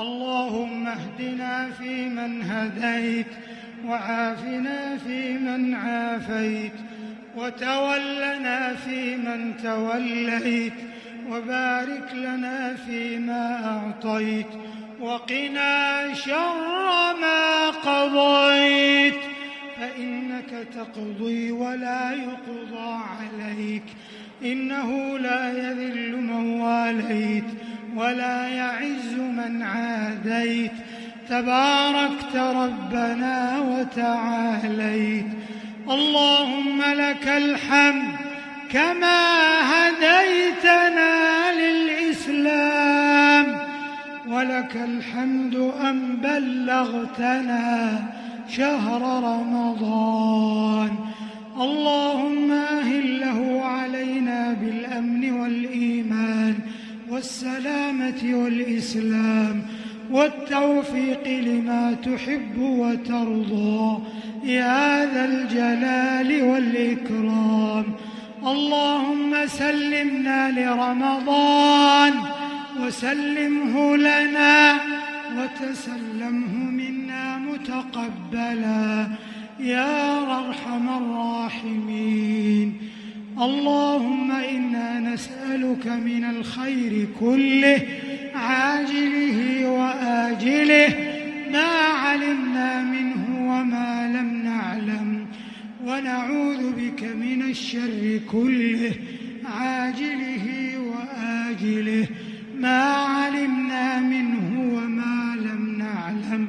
اللهم اهدنا فيمن هديت وعافنا فيمن عافيت وتولنا فيمن توليت وبارك لنا فيما أعطيت وقنا شر ما قضيت فإنك تقضي ولا يقضى عليك إنه لا يذل من واليت ولا يعز من عاديت. تباركت ربنا وتعاليت. اللهم لك الحمد كما هديتنا للإسلام. ولك الحمد أن بلغتنا شهر رمضان. والسلامة والإسلام والتوفيق لما تحب وترضى. يا ذا الجلال والإكرام. اللهم سلمنا لرمضان وسلمه لنا وتسلمه منا متقبلا. يا أرحم الراحمين. اللهم إنا نسألك من الخير كله عاجله وآجله ما علمنا منه وما لم نعلم ونعوذ بك من الشر كله عاجله وآجله ما علمنا منه وما لم نعلم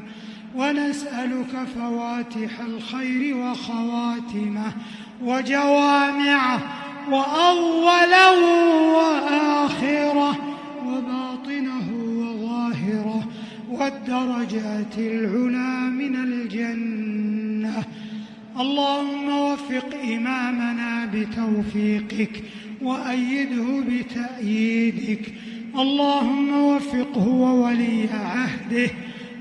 ونسألك فواتح الخير وخواتمه وجوامعه وأوله وآخره وباطنه وظاهره والدرجات العلى من الجنة. اللهم وفق إمامنا بتوفيقك وأيده بتأييدك. اللهم وفقه وولي عهده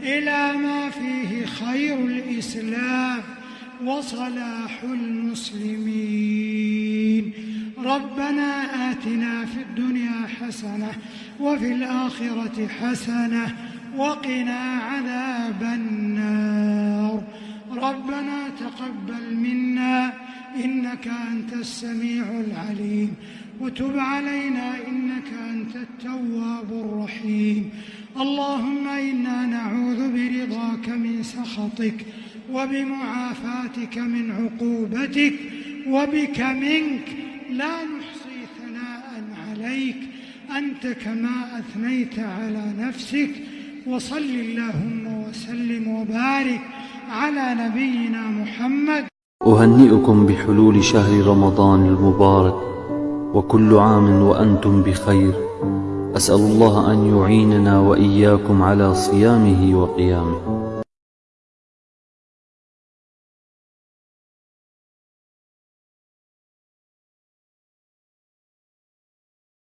إلى ما فيه خير الإسلام وصلاح المسلمين. ربنا آتنا في الدنيا حسنة وفي الآخرة حسنة وقنا عذاب النار. ربنا تقبل منا إنك أنت السميع العليم وتب علينا إنك أنت التواب الرحيم. اللهم إنا نعوذ برضاك من سخطك وبمعافاتك من عقوبتك وبك منك لا أنت كما أثنيت على نفسك وصل اللهم وسلم وبارك على نبينا محمد. أهنئكم بحلول شهر رمضان المبارك وكل عام وأنتم بخير. أسأل الله أن يعيننا وإياكم على صيامه وقيامه.